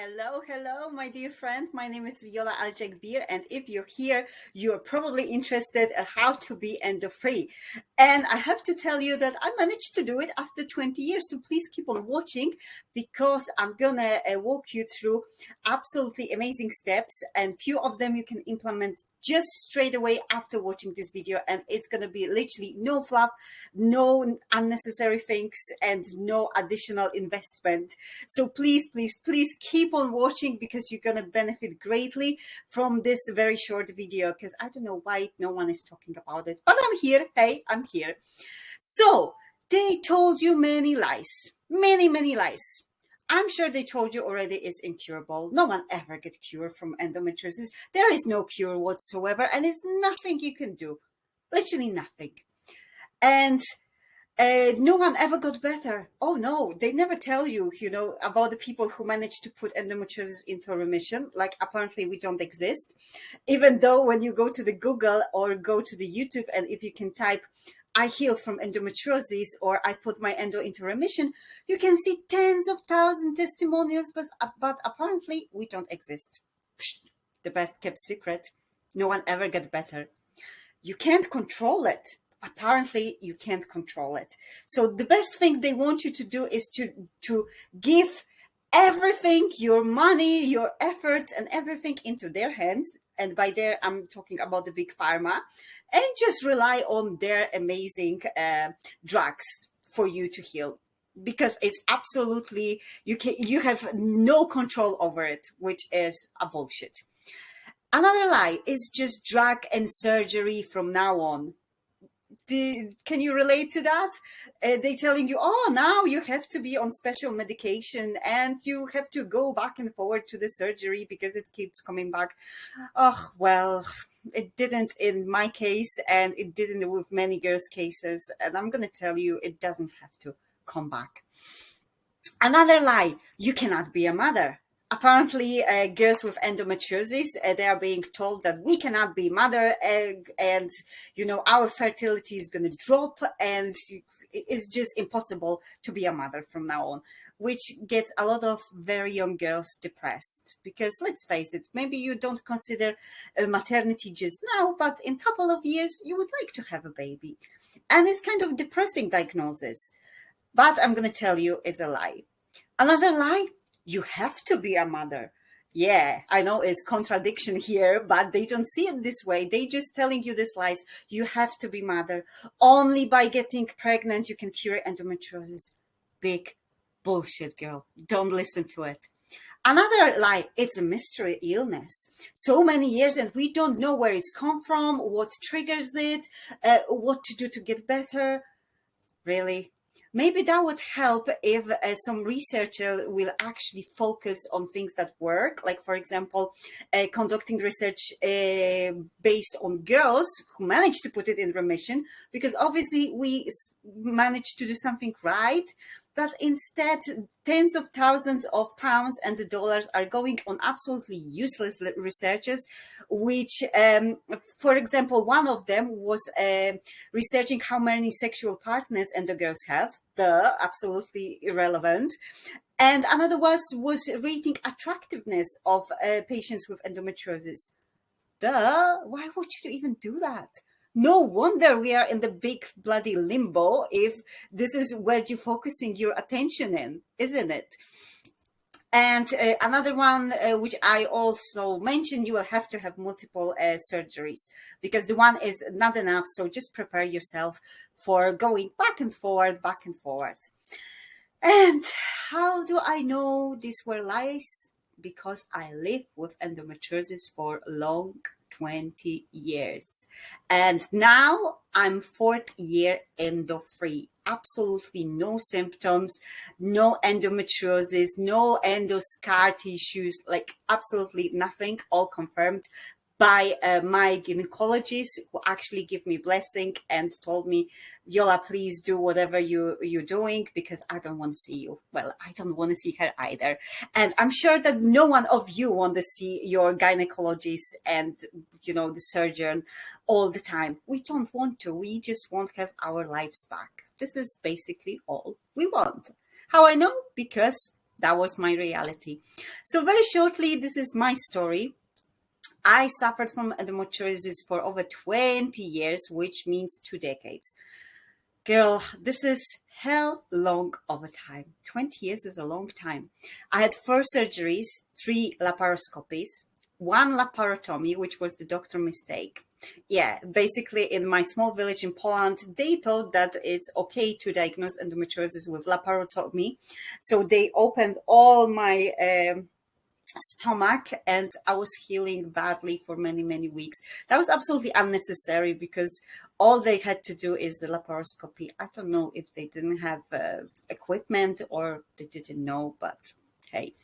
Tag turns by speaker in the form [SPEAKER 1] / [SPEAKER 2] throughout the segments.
[SPEAKER 1] Hello, hello, my dear friend. My name is Yola Alcekbir, and if you're here, you're probably interested in how to be endo-free. And I have to tell you that I managed to do it after 20 years, so please keep on watching because I'm gonna uh, walk you through absolutely amazing steps, and few of them you can implement just straight away after watching this video, and it's gonna be literally no fluff, no unnecessary things, and no additional investment. So please, please, please keep keep on watching because you're going to benefit greatly from this very short video because I don't know why no one is talking about it, but I'm here. Hey, I'm here. So they told you many lies, many, many lies. I'm sure they told you already is incurable. No one ever get cured from endometriosis. There is no cure whatsoever and it's nothing you can do. Literally nothing. And uh, no one ever got better. Oh no, they never tell you, you know, about the people who managed to put endometriosis into remission. Like apparently we don't exist. Even though when you go to the Google or go to the YouTube and if you can type, I healed from endometriosis or I put my endo into remission, you can see tens of thousand testimonials, but, but apparently we don't exist. Psh, the best kept secret. No one ever gets better. You can't control it apparently you can't control it. So the best thing they want you to do is to, to give everything, your money, your effort and everything into their hands. And by there, I'm talking about the big pharma and just rely on their amazing uh, drugs for you to heal because it's absolutely, you can, you have no control over it, which is a bullshit. Another lie is just drug and surgery from now on do, can you relate to that? Uh, they telling you, oh, now you have to be on special medication and you have to go back and forward to the surgery because it keeps coming back. Oh, well, it didn't in my case and it didn't with many girls' cases. And I'm going to tell you, it doesn't have to come back. Another lie, you cannot be a mother apparently uh, girls with endometriosis uh, they are being told that we cannot be mother egg and you know our fertility is going to drop and it's just impossible to be a mother from now on which gets a lot of very young girls depressed. Because let's face it maybe you don't consider maternity just now but in a couple of years you would like to have a baby. And it's kind of depressing diagnosis. But i'm going to tell you it's a lie. Another lie you have to be a mother. Yeah, I know it's contradiction here, but they don't see it this way. They just telling you this lies. You have to be mother. Only by getting pregnant you can cure endometriosis. Big bullshit, girl. Don't listen to it. Another lie, it's a mystery illness. So many years and we don't know where it's come from, what triggers it, uh, what to do to get better. Really? Maybe that would help if uh, some researcher will actually focus on things that work like for example uh, conducting research uh, based on girls who managed to put it in remission because obviously we managed to do something right but instead tens of thousands of pounds and the dollars are going on absolutely useless researches, which, um, for example, one of them was uh, researching how many sexual partners and the girls have, the absolutely irrelevant. And another was, was rating attractiveness of uh, patients with endometriosis. Duh, why would you even do that? No wonder we are in the big bloody limbo if this is where you're focusing your attention in, isn't it? And uh, another one, uh, which I also mentioned, you will have to have multiple uh, surgeries because the one is not enough. So just prepare yourself for going back and forward, back and forward. And how do I know these were lies? Because I live with endometriosis for long 20 years. And now I'm fourth year endo free. Absolutely no symptoms, no endometriosis, no endoscar tissues, like absolutely nothing, all confirmed by uh, my gynecologist who actually gave me blessing and told me, Yola, please do whatever you, you're doing because I don't want to see you. Well, I don't want to see her either. And I'm sure that no one of you want to see your gynecologist and, you know, the surgeon all the time. We don't want to. We just want to have our lives back. This is basically all we want. How I know? Because that was my reality. So very shortly, this is my story. I suffered from endometriosis for over 20 years, which means two decades. Girl, this is hell long of a time. 20 years is a long time. I had four surgeries, three laparoscopies, one laparotomy, which was the doctor mistake. Yeah, basically in my small village in Poland, they thought that it's okay to diagnose endometriosis with laparotomy. So they opened all my um, stomach and I was healing badly for many, many weeks. That was absolutely unnecessary because all they had to do is the laparoscopy. I don't know if they didn't have uh, equipment or they didn't know, but hey.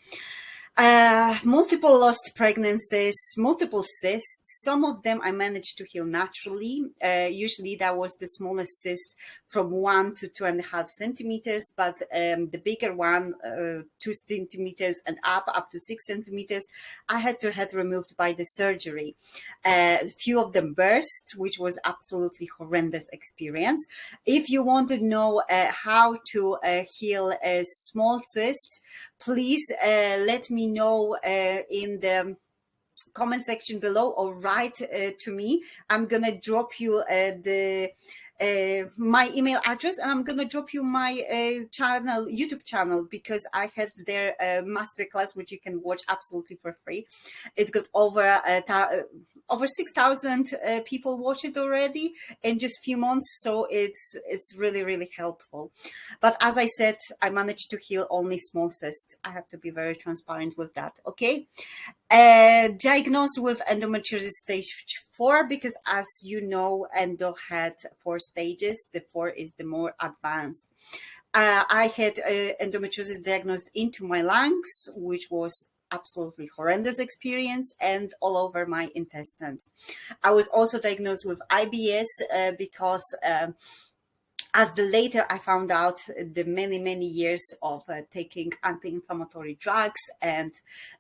[SPEAKER 1] Uh, multiple lost pregnancies, multiple cysts. Some of them I managed to heal naturally. Uh, usually that was the smallest cyst from one to two and a half centimeters, but um, the bigger one, uh, two centimeters and up, up to six centimeters, I had to have removed by the surgery. Uh, a few of them burst, which was absolutely horrendous experience. If you want to know uh, how to uh, heal a small cyst, please let me know uh, in the comment section below or write uh, to me. I'm gonna drop you uh, the uh, my email address and I'm gonna drop you my uh, channel YouTube channel because I had their uh, masterclass which you can watch absolutely for free. It got over uh over 6,000 uh, people watch it already in just few months so it's it's really really helpful. But as I said I managed to heal only small cysts. I have to be very transparent with that okay uh, diagnosed with endometriosis stage four because as you know endo had four stages. The four is the more advanced. Uh, I had uh, endometriosis diagnosed into my lungs which was absolutely horrendous experience and all over my intestines. I was also diagnosed with IBS uh, because um, as the later I found out the many, many years of uh, taking anti-inflammatory drugs and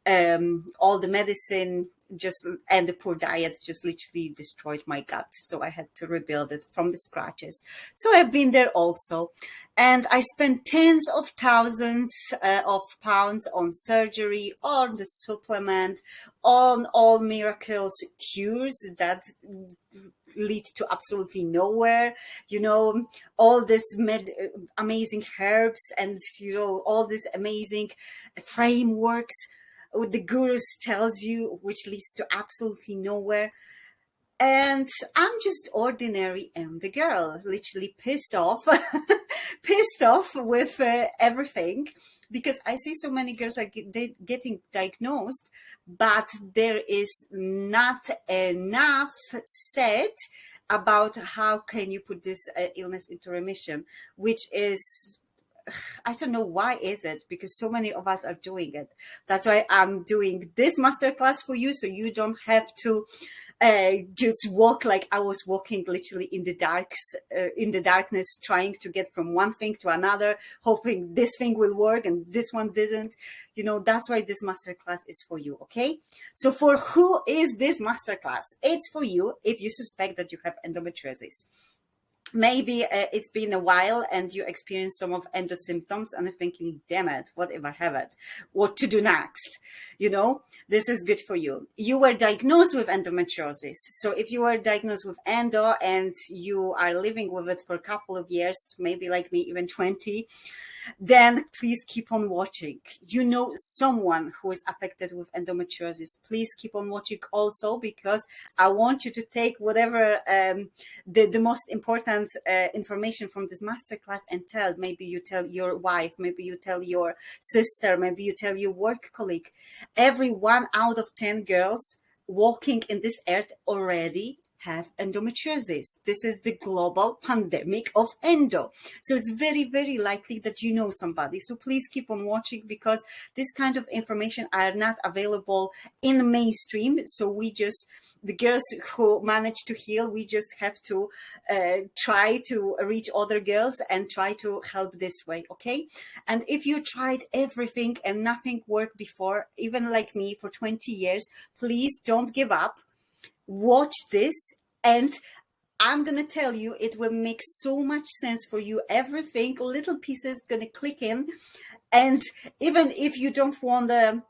[SPEAKER 1] um, all the medicine just and the poor diet just literally destroyed my gut. So i had to rebuild it from the scratches. So i've been there also. And i spent tens of thousands uh, of pounds on surgery on the supplement on all miracles cures that lead to absolutely nowhere. You know all this med amazing herbs and you know all these amazing frameworks the gurus tells you which leads to absolutely nowhere. And I'm just ordinary and the girl, literally pissed off, pissed off with uh, everything. Because I see so many girls are get, getting diagnosed, but there is not enough said about how can you put this uh, illness into remission, which is I don't know why is it because so many of us are doing it. That's why I'm doing this masterclass for you so you don't have to uh, just walk like I was walking literally in the darks, uh, in the darkness, trying to get from one thing to another, hoping this thing will work and this one didn't. You know, that's why this masterclass is for you. Okay. So for who is this masterclass? It's for you if you suspect that you have endometriosis maybe uh, it's been a while and you experience some of endo symptoms and I'm thinking, damn it, what if I have it? What to do next? You know, this is good for you. You were diagnosed with endometriosis. So if you were diagnosed with endo and you are living with it for a couple of years, maybe like me, even 20, then please keep on watching. You know someone who is affected with endometriosis. Please keep on watching also because I want you to take whatever um, the, the most important uh, information from this masterclass and tell. Maybe you tell your wife, maybe you tell your sister, maybe you tell your work colleague. Every one out of 10 girls walking in this earth already have endometriosis. This is the global pandemic of endo. So it's very, very likely that you know somebody. So please keep on watching because this kind of information are not available in mainstream. So we just, the girls who manage to heal, we just have to uh, try to reach other girls and try to help this way, okay? And if you tried everything and nothing worked before, even like me for 20 years, please don't give up watch this and I'm going to tell you, it will make so much sense for you. Everything, little pieces going to click in. And even if you don't want to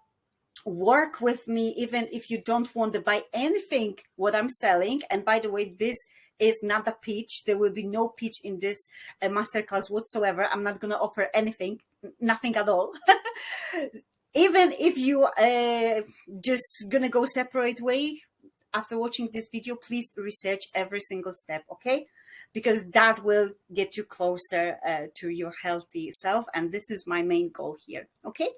[SPEAKER 1] work with me, even if you don't want to buy anything what I'm selling. And by the way, this is not a pitch. There will be no pitch in this uh, masterclass whatsoever. I'm not going to offer anything, nothing at all. even if you uh, just gonna go separate way after watching this video, please research every single step, okay? Because that will get you closer uh, to your healthy self. And this is my main goal here, okay?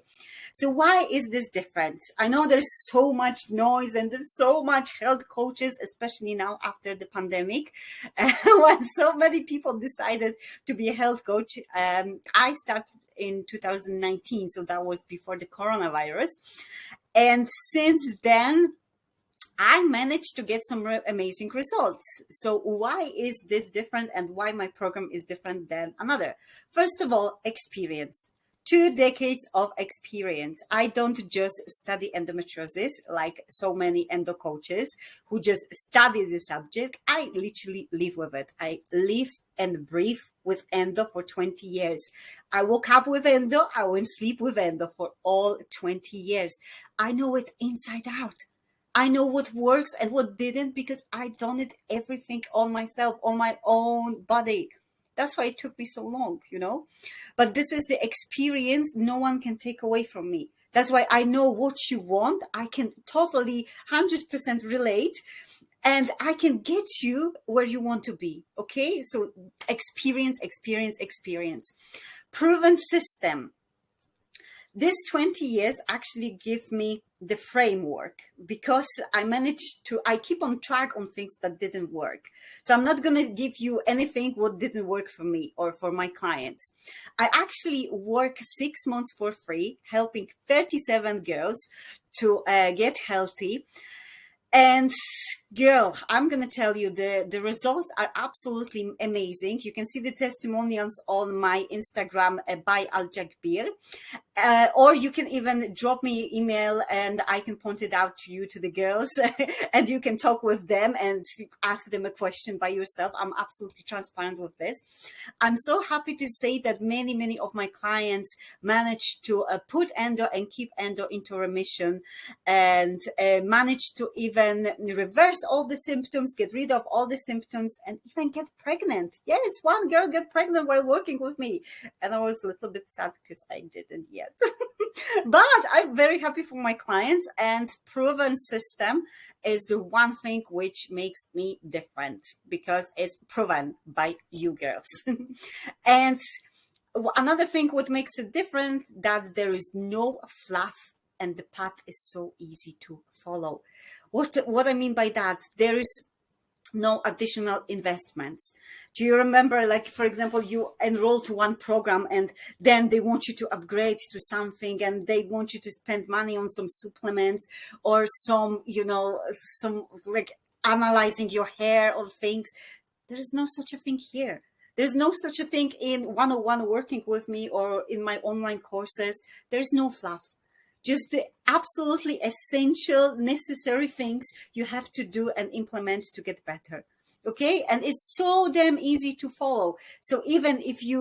[SPEAKER 1] So why is this different? I know there's so much noise and there's so much health coaches, especially now after the pandemic, when so many people decided to be a health coach. Um, I started in 2019, so that was before the coronavirus. And since then, I managed to get some amazing results. So why is this different and why my program is different than another? First of all, experience. Two decades of experience. I don't just study endometriosis like so many endo coaches who just study the subject. I literally live with it. I live and breathe with endo for 20 years. I woke up with endo. I went to sleep with endo for all 20 years. I know it inside out. I know what works and what didn't because I done it everything on myself, on my own body. That's why it took me so long, you know. But this is the experience no one can take away from me. That's why I know what you want. I can totally 100% relate and I can get you where you want to be. Okay. So experience, experience, experience. Proven system this 20 years actually give me the framework because I managed to, I keep on track on things that didn't work. So I'm not going to give you anything what didn't work for me or for my clients. I actually work six months for free, helping 37 girls to uh, get healthy. And girl, I'm going to tell you the, the results are absolutely amazing. You can see the testimonials on my Instagram uh, by Aljakbir. Uh, or you can even drop me email and I can point it out to you, to the girls, and you can talk with them and ask them a question by yourself. I'm absolutely transparent with this. I'm so happy to say that many, many of my clients managed to uh, put endo and keep endo into remission and uh, managed to even reverse all the symptoms, get rid of all the symptoms and even get pregnant. Yes, one girl got pregnant while working with me. And I was a little bit sad because I didn't yet yet. but I'm very happy for my clients and proven system is the one thing which makes me different because it's proven by you girls. and another thing what makes it different that there is no fluff and the path is so easy to follow. What, what I mean by that, there is no additional investments. Do you remember, like, for example, you enroll to one program and then they want you to upgrade to something and they want you to spend money on some supplements or some, you know, some like analyzing your hair or things. There is no such a thing here. There's no such a thing in one-on-one oh working with me or in my online courses. There's no fluff just the absolutely essential, necessary things you have to do and implement to get better. Okay, and it's so damn easy to follow. So even if you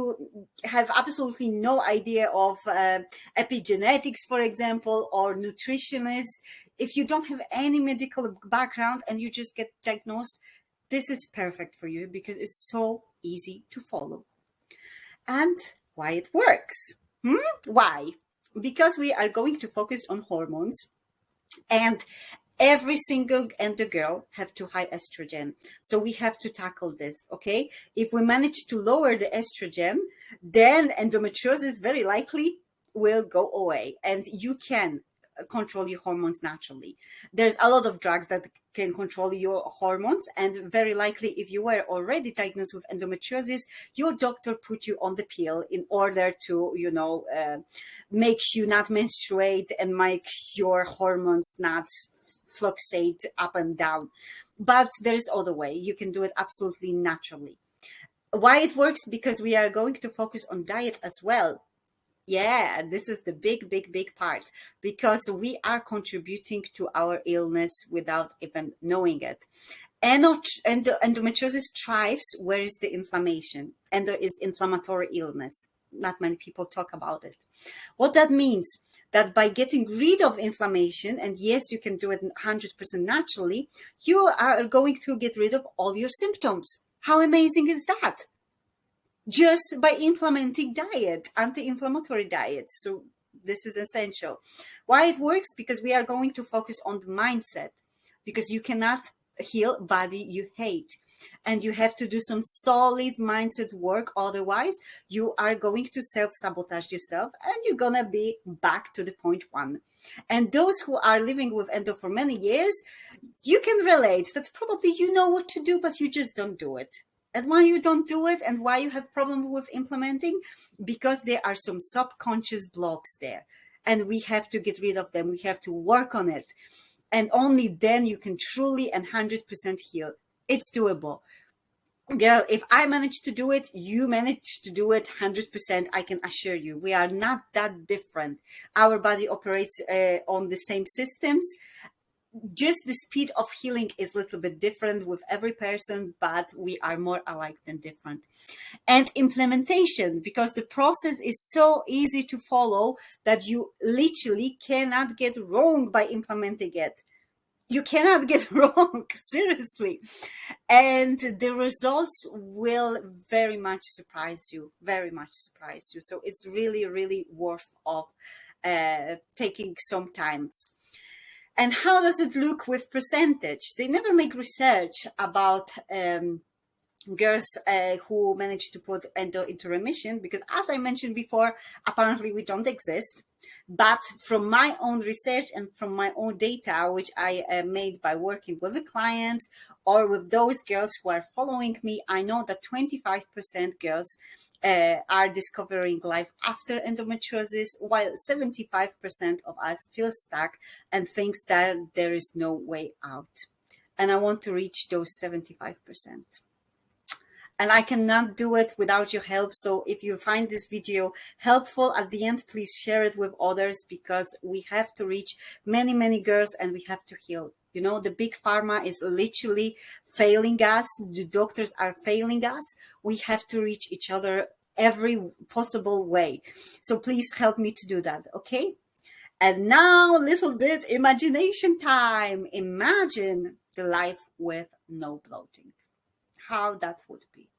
[SPEAKER 1] have absolutely no idea of uh, epigenetics, for example, or nutritionists, if you don't have any medical background and you just get diagnosed, this is perfect for you because it's so easy to follow. And why it works. Hmm? Why? Because we are going to focus on hormones and every single endo girl have too high estrogen. So we have to tackle this, okay? If we manage to lower the estrogen, then endometriosis very likely will go away and you can control your hormones naturally. There's a lot of drugs that can control your hormones. And very likely, if you were already diagnosed with endometriosis, your doctor put you on the pill in order to, you know, uh, make you not menstruate and make your hormones not fluctuate up and down. But there's other way. You can do it absolutely naturally. Why it works? Because we are going to focus on diet as well Yeah, this is the big, big, big part because we are contributing to our illness without even knowing it. Endo, endo, endometriosis thrives where is the inflammation. and there is inflammatory illness. Not many people talk about it. What that means that by getting rid of inflammation, and yes, you can do it 100% naturally, you are going to get rid of all your symptoms. How amazing is that? Just by implementing diet, anti-inflammatory diet. So this is essential. Why it works? Because we are going to focus on the mindset because you cannot heal body you hate and you have to do some solid mindset work otherwise you are going to self-sabotage yourself and you're gonna be back to the point one and those who are living with endo for many years you can relate that probably you know what to do but you just don't do it and why you don't do it and why you have problem with implementing? Because there are some subconscious blocks there and we have to get rid of them. We have to work on it. And only then you can truly and 100% heal. It's doable. Girl if i manage to do it you manage to do it 100% i can assure you. We are not that different. Our body operates uh, on the same systems just the speed of healing is a little bit different with every person, but we are more alike than different. And implementation, because the process is so easy to follow that you literally cannot get wrong by implementing it. You cannot get wrong seriously. And the results will very much surprise you very much surprise you. So it's really really worth of uh, taking some times and how does it look with percentage they never make research about um, girls uh, who managed to put endo into remission because as I mentioned before, apparently we don't exist. But from my own research and from my own data, which I uh, made by working with a client or with those girls who are following me, I know that 25% girls uh, are discovering life after endometriosis, while 75% of us feel stuck and thinks that there is no way out. And I want to reach those 75% and I cannot do it without your help. So if you find this video helpful at the end, please share it with others because we have to reach many, many girls and we have to heal. You know, the big pharma is literally failing us. The doctors are failing us. We have to reach each other every possible way. So please help me to do that. Okay. And now a little bit imagination time. Imagine the life with no bloating how that would be.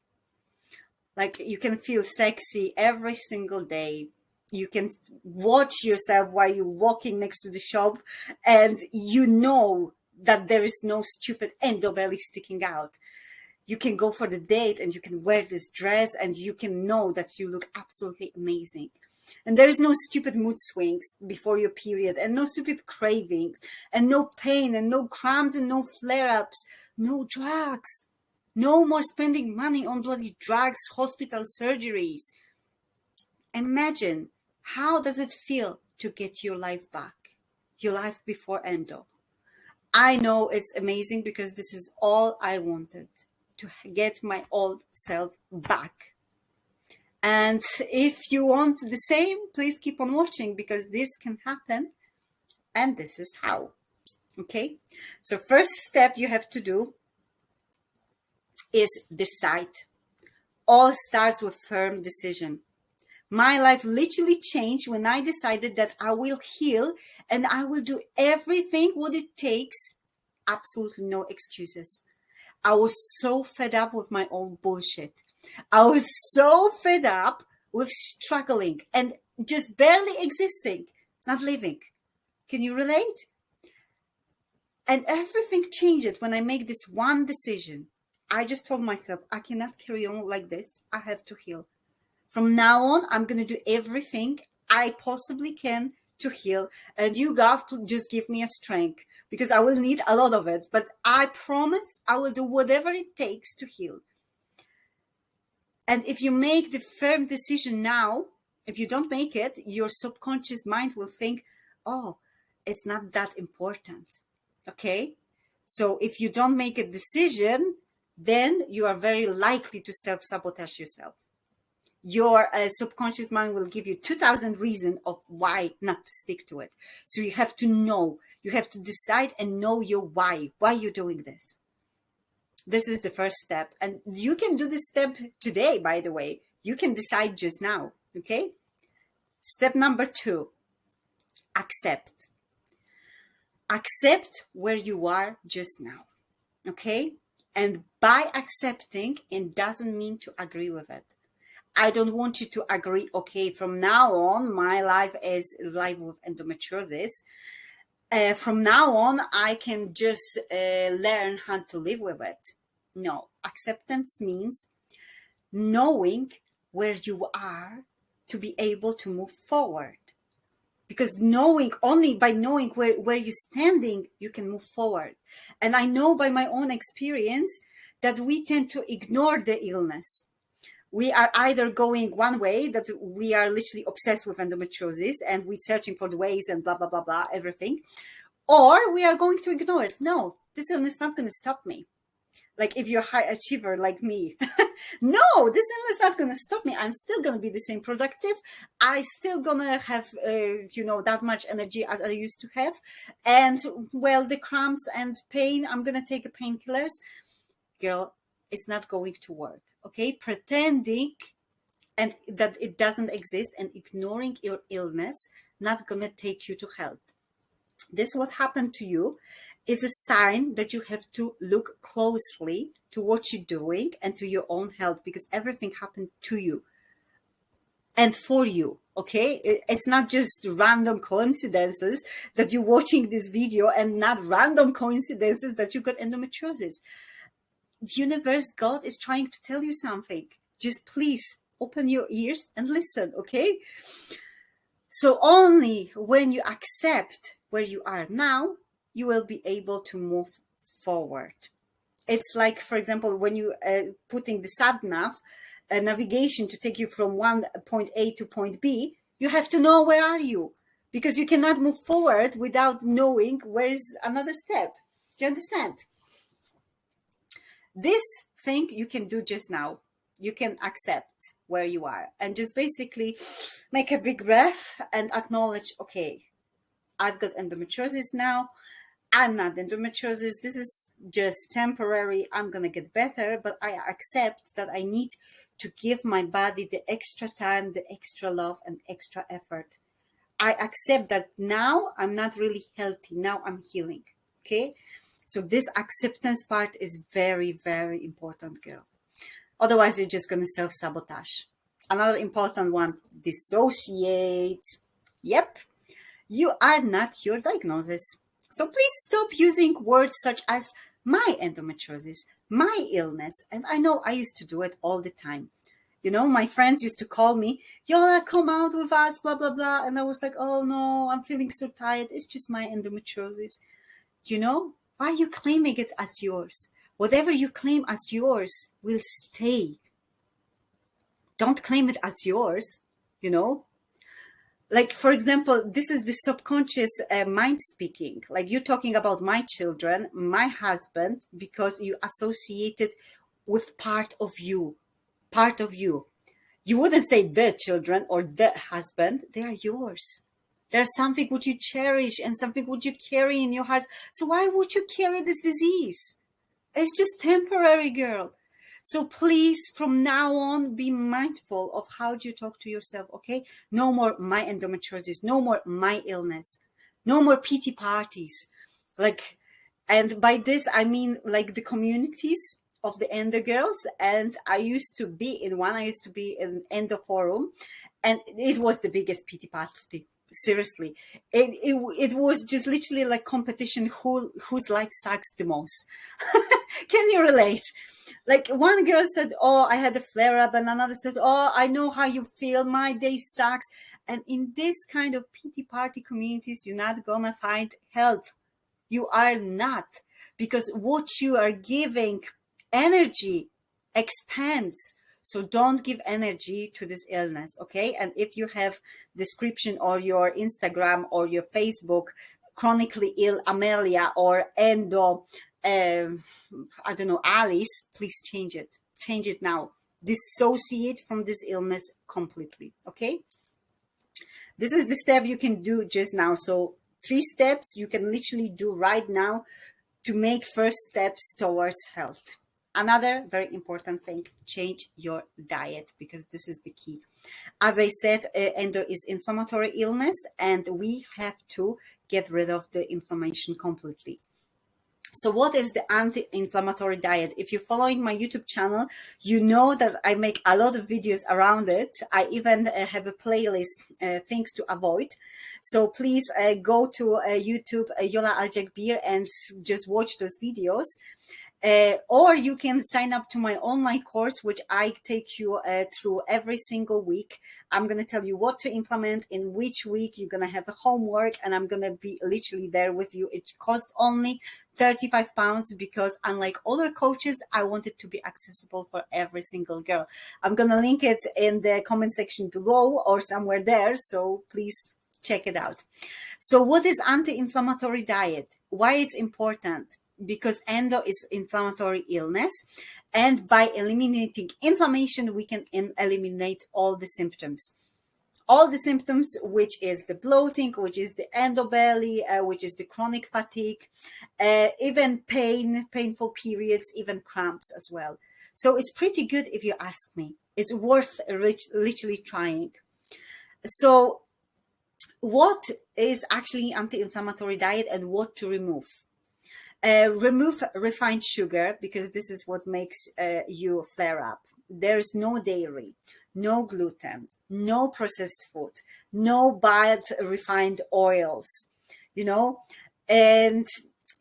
[SPEAKER 1] Like you can feel sexy every single day. You can watch yourself while you're walking next to the shop and you know that there is no stupid endo belly sticking out. You can go for the date and you can wear this dress and you can know that you look absolutely amazing. And there is no stupid mood swings before your period and no stupid cravings and no pain and no cramps and no flare-ups, no drugs. No more spending money on bloody drugs, hospital surgeries. Imagine how does it feel to get your life back, your life before endo. I know it's amazing because this is all I wanted to get my old self back. And if you want the same, please keep on watching because this can happen. And this is how. Okay. So first step you have to do is decide. All starts with firm decision. My life literally changed when I decided that I will heal and I will do everything what it takes. Absolutely no excuses. I was so fed up with my own bullshit. I was so fed up with struggling and just barely existing, not living. Can you relate? And everything changed when I make this one decision. I just told myself, I cannot carry on like this. I have to heal. From now on, I'm going to do everything I possibly can to heal. And you guys just give me a strength because I will need a lot of it. But I promise I will do whatever it takes to heal. And if you make the firm decision now, if you don't make it, your subconscious mind will think, oh, it's not that important. Okay. So if you don't make a decision, then you are very likely to self-sabotage yourself. Your uh, subconscious mind will give you 2000 reasons of why not to stick to it. So you have to know, you have to decide and know your why, why you're doing this. This is the first step. And you can do this step today, by the way. You can decide just now, okay? Step number two, accept. Accept where you are just now, okay? And by accepting, it doesn't mean to agree with it I don't want you to agree, okay, from now on, my life is life with endometriosis. Uh, from now on, I can just uh, learn how to live with it. No, acceptance means knowing where you are to be able to move forward. Because knowing, only by knowing where, where you're standing, you can move forward. And I know by my own experience that we tend to ignore the illness we are either going one way that we are literally obsessed with endometriosis and we're searching for the ways and blah, blah, blah, blah, everything, or we are going to ignore it. No, this illness is not going to stop me. Like if you're a high achiever like me, no, this illness is not going to stop me. I'm still going to be the same productive. I still going to have, uh, you know, that much energy as I used to have. And well, the cramps and pain, I'm going to take a painkillers. Girl, it's not going to work okay pretending and that it doesn't exist and ignoring your illness not gonna take you to health this what happened to you is a sign that you have to look closely to what you're doing and to your own health because everything happened to you and for you okay? It's not just random coincidences that you're watching this video and not random coincidences that you got endometriosis universe, God is trying to tell you something. Just please open your ears and listen, okay? So only when you accept where you are now, you will be able to move forward. It's like, for example, when you uh, putting the sat nav uh, navigation to take you from one point A to point B, you have to know where are you because you cannot move forward without knowing where is another step. Do you understand? This thing you can do just now. You can accept where you are and just basically make a big breath and acknowledge, okay, I've got endometriosis now. I'm not endometriosis. This is just temporary. I'm going to get better, but I accept that I need to give my body the extra time, the extra love and extra effort. I accept that now I'm not really healthy. Now I'm healing. Okay. So this acceptance part is very, very important, girl. Otherwise, you're just going to self-sabotage. Another important one, dissociate. Yep, you are not your diagnosis. So please stop using words such as my endometriosis, my illness. And I know I used to do it all the time. You know, my friends used to call me, Yola, come out with us, blah, blah, blah. And I was like, oh no, I'm feeling so tired. It's just my endometriosis. Do you know, why are you claiming it as yours? Whatever you claim as yours will stay. Don't claim it as yours, you know? Like, for example, this is the subconscious uh, mind speaking. Like you're talking about my children, my husband, because you associated with part of you, part of you. You wouldn't say the children or the husband, they are yours there's something which you cherish and something which you carry in your heart. So why would you carry this disease? It's just temporary, girl. So please, from now on, be mindful of how you talk to yourself, okay? No more my endometriosis, no more my illness, no more pity parties. Like, and by this, I mean like the communities of the Endo girls. And I used to be in one, I used to be in Endo forum and it was the biggest pity party seriously. It, it it was just literally like competition who whose life sucks the most. Can you relate? Like one girl said oh i had a flare up and another said oh i know how you feel. My day sucks. And in this kind of pity party communities you're not gonna find help. You are not because what you are giving energy expands so don't give energy to this illness, okay? And if you have description or your Instagram or your Facebook, chronically ill Amelia or Endo, uh, I don't know, Alice, please change it. Change it now. dissociate from this illness completely. Okay. This is the step you can do just now. So three steps you can literally do right now to make first steps towards health. Another very important thing, change your diet because this is the key. As I said, uh, endo is inflammatory illness and we have to get rid of the inflammation completely. So what is the anti-inflammatory diet? If you're following my YouTube channel, you know that I make a lot of videos around it. I even uh, have a playlist, uh, things to avoid. So please uh, go to uh, YouTube, uh, Yola Alcekbir and just watch those videos. Uh, or you can sign up to my online course, which I take you uh, through every single week. I'm going to tell you what to implement in which week you're going to have a homework and I'm going to be literally there with you. It costs only 35 pounds because unlike other coaches, I want it to be accessible for every single girl. I'm going to link it in the comment section below or somewhere there. So please check it out. So what is anti-inflammatory diet? Why it's important? Because endo is inflammatory illness and by eliminating inflammation we can eliminate all the symptoms. All the symptoms which is the bloating which is the endobelly uh, which is the chronic fatigue uh, even pain painful periods even cramps as well. So it's pretty good if you ask me. It's worth literally trying. So what is actually anti-inflammatory diet and what to remove uh, remove refined sugar because this is what makes uh, you flare up. There's no dairy, no gluten, no processed food, no bad refined oils, you know, and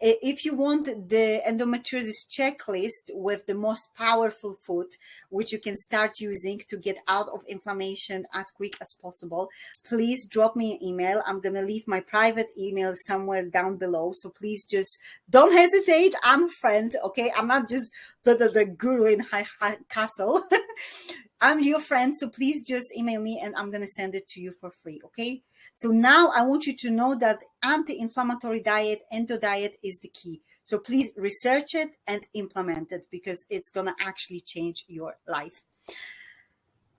[SPEAKER 1] Uh, if you want the endometriosis checklist with the most powerful food, which you can start using to get out of inflammation as quick as possible, please drop me an email. I'm going to leave my private email somewhere down below. So please just don't hesitate. I'm a friend. Okay. I'm not just the, the, the guru in high, high castle. I'm your friend, so please just email me and I'm going to send it to you for free, okay? So now I want you to know that anti-inflammatory diet, endo diet is the key. So please research it and implement it because it's going to actually change your life.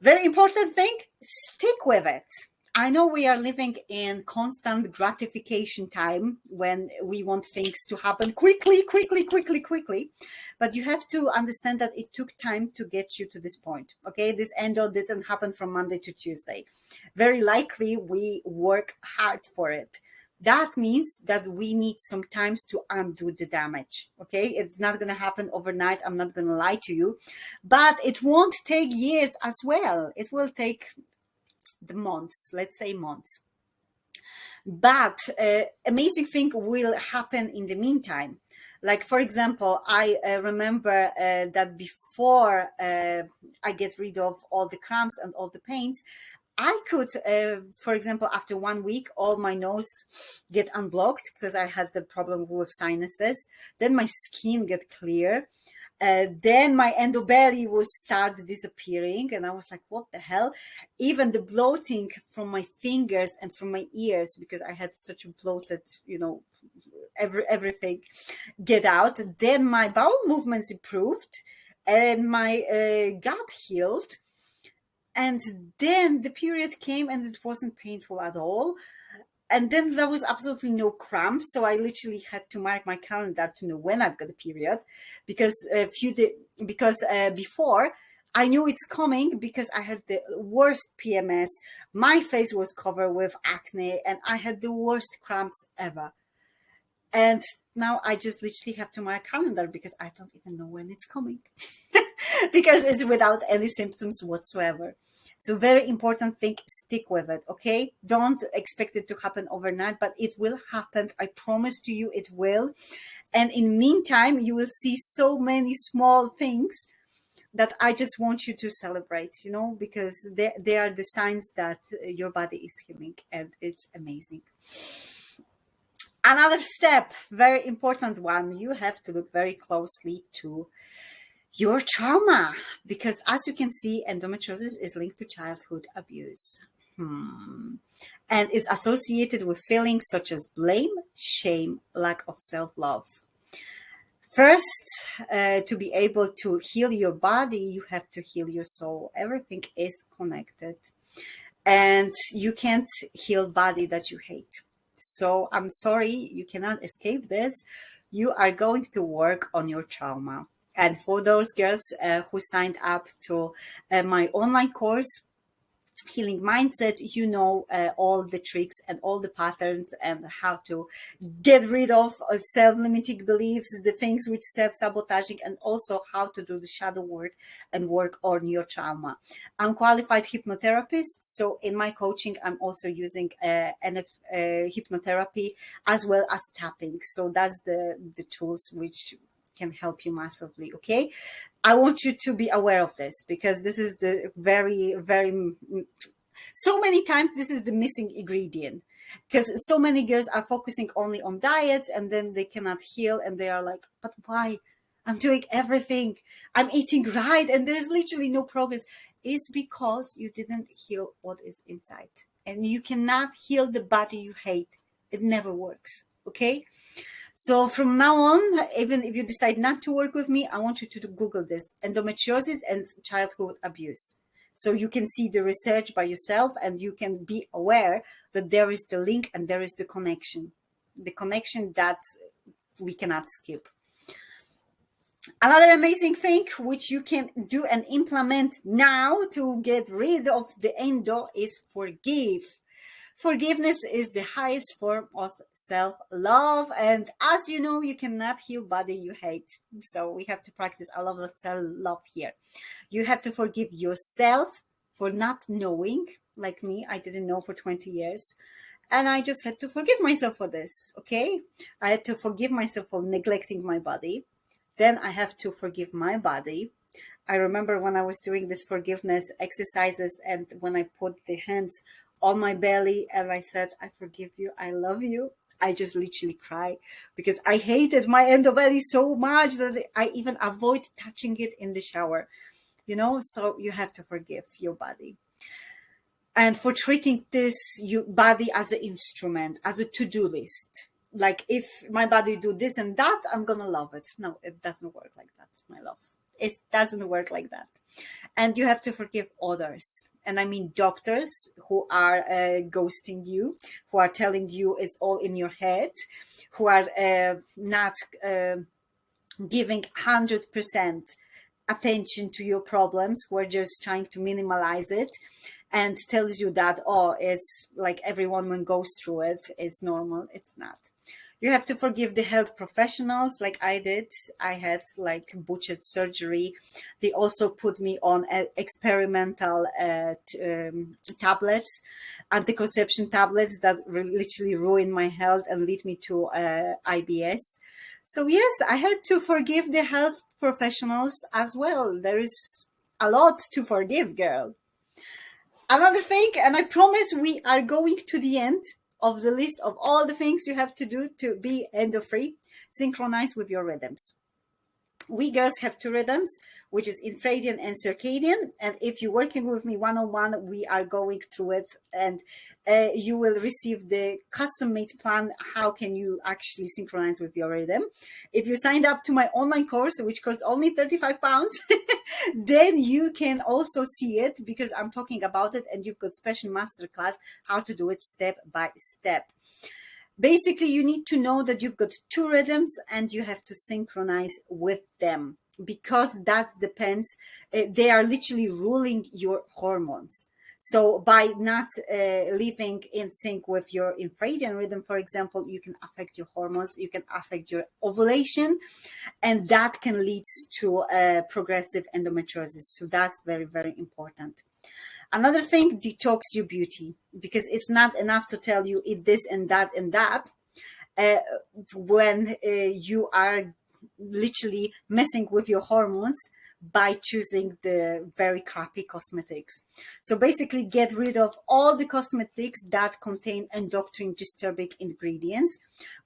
[SPEAKER 1] Very important thing, stick with it. I know we are living in constant gratification time when we want things to happen quickly, quickly, quickly, quickly. But you have to understand that it took time to get you to this point. Okay, this end endo didn't happen from Monday to Tuesday. Very likely we work hard for it. That means that we need some times to undo the damage. Okay, it's not going to happen overnight. I'm not going to lie to you, but it won't take years as well. It will take the months, let's say months. But uh, amazing thing will happen in the meantime. Like, for example, I uh, remember uh, that before uh, I get rid of all the cramps and all the pains, I could, uh, for example, after one week, all my nose get unblocked because I had the problem with sinuses. Then my skin get clear. Uh, then my endobelly was start disappearing and I was like, what the hell? Even the bloating from my fingers and from my ears, because I had such a bloated, you know, every, everything get out. Then my bowel movements improved and my uh, gut healed. And then the period came and it wasn't painful at all and then there was absolutely no cramps so i literally had to mark my calendar to know when i've got a period because a few days because uh, before i knew it's coming because i had the worst pms my face was covered with acne and i had the worst cramps ever. And now i just literally have to mark calendar because i don't even know when it's coming because it's without any symptoms whatsoever so very important thing, stick with it, okay? Don't expect it to happen overnight, but it will happen. I promise to you it will. And in meantime, you will see so many small things that I just want you to celebrate, you know, because they, they are the signs that uh, your body is healing and it's amazing. Another step, very important one, you have to look very closely to your trauma because as you can see endometriosis is linked to childhood abuse. Hmm. and is associated with feelings such as blame shame lack of self-love. First uh, to be able to heal your body you have to heal your soul. Everything is connected. And you can't heal body that you hate. So i'm sorry you cannot escape this. You are going to work on your trauma and for those girls uh, who signed up to uh, my online course healing mindset you know uh, all the tricks and all the patterns and how to get rid of uh, self-limiting beliefs the things which self-sabotaging and also how to do the shadow work and work on your trauma. I'm qualified hypnotherapist so in my coaching i'm also using uh, NF, hypnotherapy as well as tapping. So that's the the tools which can help you massively okay? I want you to be aware of this because this is the very very so many times this is the missing ingredient because so many girls are focusing only on diets and then they cannot heal and they are like but why? I'm doing everything. I'm eating right and there's literally no progress. Is because you didn't heal what is inside and you cannot heal the body you hate. It never works okay so from now on, even if you decide not to work with me, I want you to Google this, endometriosis and childhood abuse. So you can see the research by yourself and you can be aware that there is the link and there is the connection, the connection that we cannot skip. Another amazing thing which you can do and implement now to get rid of the endo is forgive. Forgiveness is the highest form of self-love. And as you know, you cannot heal body you hate. So we have to practice a lot of self-love here. You have to forgive yourself for not knowing, like me, I didn't know for 20 years. And I just had to forgive myself for this, okay? I had to forgive myself for neglecting my body. Then I have to forgive my body. I remember when I was doing this forgiveness exercises and when I put the hands on my belly and I said, I forgive you, I love you. I just literally cry because I hated my endobelly so much that I even avoid touching it in the shower, you know, so you have to forgive your body. And for treating this your body as an instrument, as a to-do list, like if my body do this and that, I'm gonna love it. No, it doesn't work like that, my love. It doesn't work like that. And you have to forgive others and I mean doctors who are uh, ghosting you, who are telling you it's all in your head, who are uh, not uh, giving 100% attention to your problems, who are just trying to minimalize it and tells you that, oh, it's like every woman goes through it, it's normal. It's not you have to forgive the health professionals like I did. I had like butchered surgery. They also put me on experimental uh, um, tablets, anticonception tablets that literally ruined my health and lead me to uh, IBS. So yes, I had to forgive the health professionals as well. There is a lot to forgive, girl. Another thing, and I promise we are going to the end of the list of all the things you have to do to be endo free, synchronize with your rhythms. We girls have two rhythms, which is infradian and circadian. And if you're working with me one-on-one, -on -one, we are going through it and uh, you will receive the custom-made plan. How can you actually synchronize with your rhythm? If you signed up to my online course, which costs only 35 pounds, then you can also see it because I'm talking about it and you've got special masterclass how to do it step by step basically you need to know that you've got two rhythms and you have to synchronize with them because that depends uh, they are literally ruling your hormones. So by not uh, living in sync with your infradian rhythm for example you can affect your hormones you can affect your ovulation and that can lead to uh, progressive endometriosis. So that's very very important Another thing, detox your beauty because it's not enough to tell you eat this and that and that. Uh, when uh, you are literally messing with your hormones by choosing the very crappy cosmetics. So basically get rid of all the cosmetics that contain endocrine disturbing ingredients,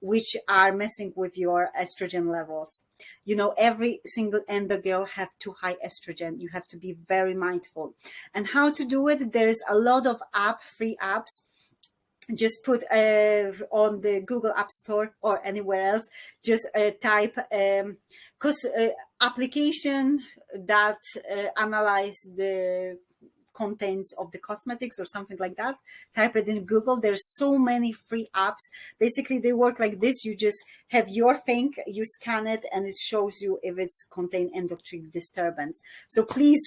[SPEAKER 1] which are messing with your estrogen levels. You know, every single endo girl have too high estrogen. You have to be very mindful. And how to do it? There's a lot of app, free apps just put uh, on the Google App Store or anywhere else, just uh, type um, cause, uh, application that uh, analyze the contents of the cosmetics or something like that type it in google. There's so many free apps. Basically they work like this. You just have your thing you scan it and it shows you if it's contain endocrine disturbance. So please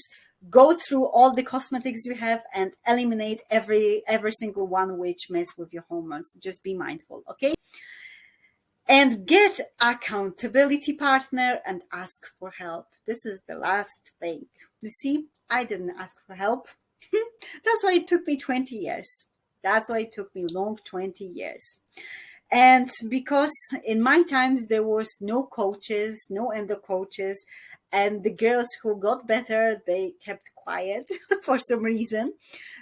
[SPEAKER 1] go through all the cosmetics you have and eliminate every every single one which mess with your hormones. Just be mindful okay and get accountability partner and ask for help. This is the last thing. You see i didn't ask for help. That's why it took me 20 years. That's why it took me long 20 years. And because in my times there was no coaches no endo coaches and the girls who got better they kept quiet for some reason.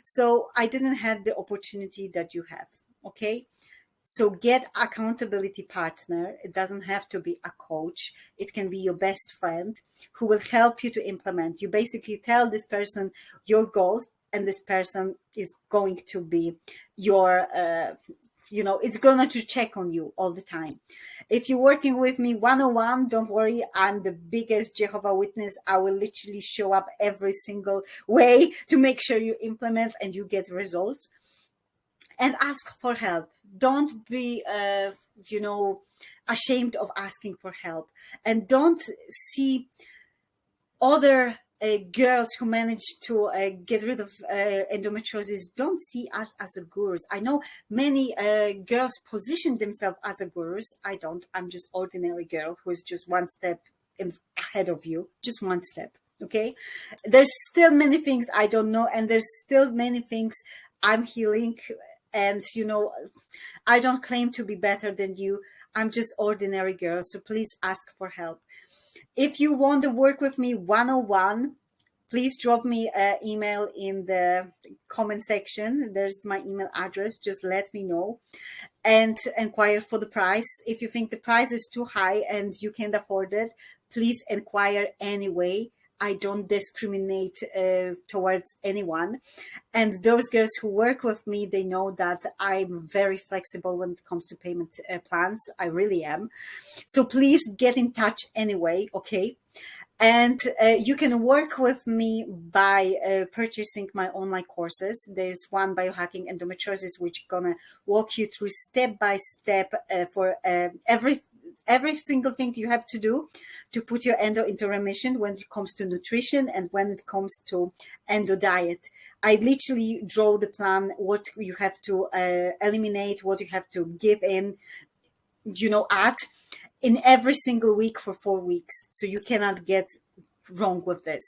[SPEAKER 1] So i didn't have the opportunity that you have okay so get accountability partner. It doesn't have to be a coach. It can be your best friend who will help you to implement. You basically tell this person your goals and this person is going to be your uh, you know it's gonna to check on you all the time. If you're working with me one-on-one don't worry. I'm the biggest jehovah witness. I will literally show up every single way to make sure you implement and you get results and ask for help don't be uh, you know ashamed of asking for help and don't see other uh, girls who manage to uh, get rid of uh, endometriosis don't see us as a gurus. I know many uh, girls position themselves as a gurus. I don't. I'm just ordinary girl who is just one step in, ahead of you, just one step. Okay. There's still many things I don't know, and there's still many things I'm healing. And you know, I don't claim to be better than you. I'm just ordinary girl. So please ask for help. If you want to work with me one-on-one, please drop me an email in the comment section. There's my email address. Just let me know and inquire for the price. If you think the price is too high and you can't afford it, please inquire anyway. I don't discriminate uh, towards anyone. And those girls who work with me, they know that I'm very flexible when it comes to payment uh, plans. I really am. So please get in touch anyway, okay? And uh, you can work with me by uh, purchasing my online courses. There's one biohacking endometriosis, which gonna walk you through step by step uh, for uh, every every single thing you have to do to put your endo into remission when it comes to nutrition and when it comes to endo diet. I literally draw the plan, what you have to uh, eliminate, what you have to give in, you know, at in every single week for four weeks. So you cannot get wrong with this.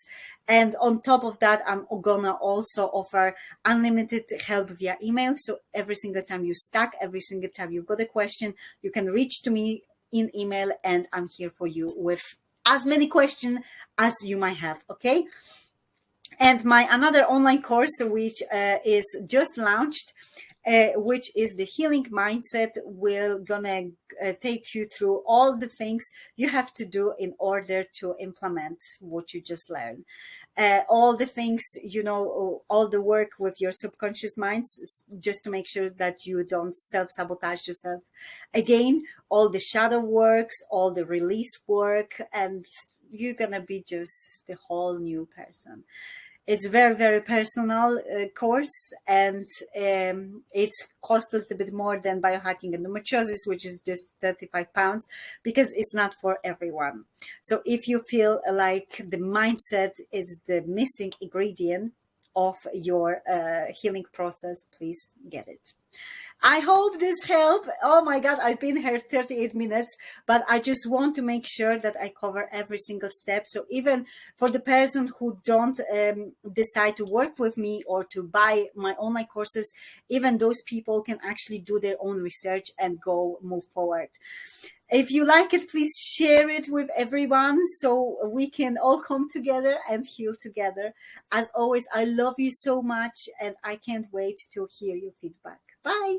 [SPEAKER 1] And on top of that, I'm gonna also offer unlimited help via email. So every single time you stuck, every single time you've got a question, you can reach to me in email and I'm here for you with as many questions as you might have, okay? And my another online course, which uh, is just launched, uh, which is the healing mindset will gonna uh, take you through all the things you have to do in order to implement what you just learned. Uh, all the things you know all the work with your subconscious minds just to make sure that you don't self-sabotage yourself. Again all the shadow works all the release work and you're gonna be just the whole new person it's very very personal uh, course and um, it's cost a little bit more than biohacking endometriosis which is just 35 pounds because it's not for everyone. So if you feel like the mindset is the missing ingredient of your uh, healing process please get it I hope this helped. Oh my God, I've been here 38 minutes, but I just want to make sure that I cover every single step. So even for the person who don't um, decide to work with me or to buy my online courses, even those people can actually do their own research and go move forward. If you like it, please share it with everyone so we can all come together and heal together. As always, I love you so much and I can't wait to hear your feedback. Bye.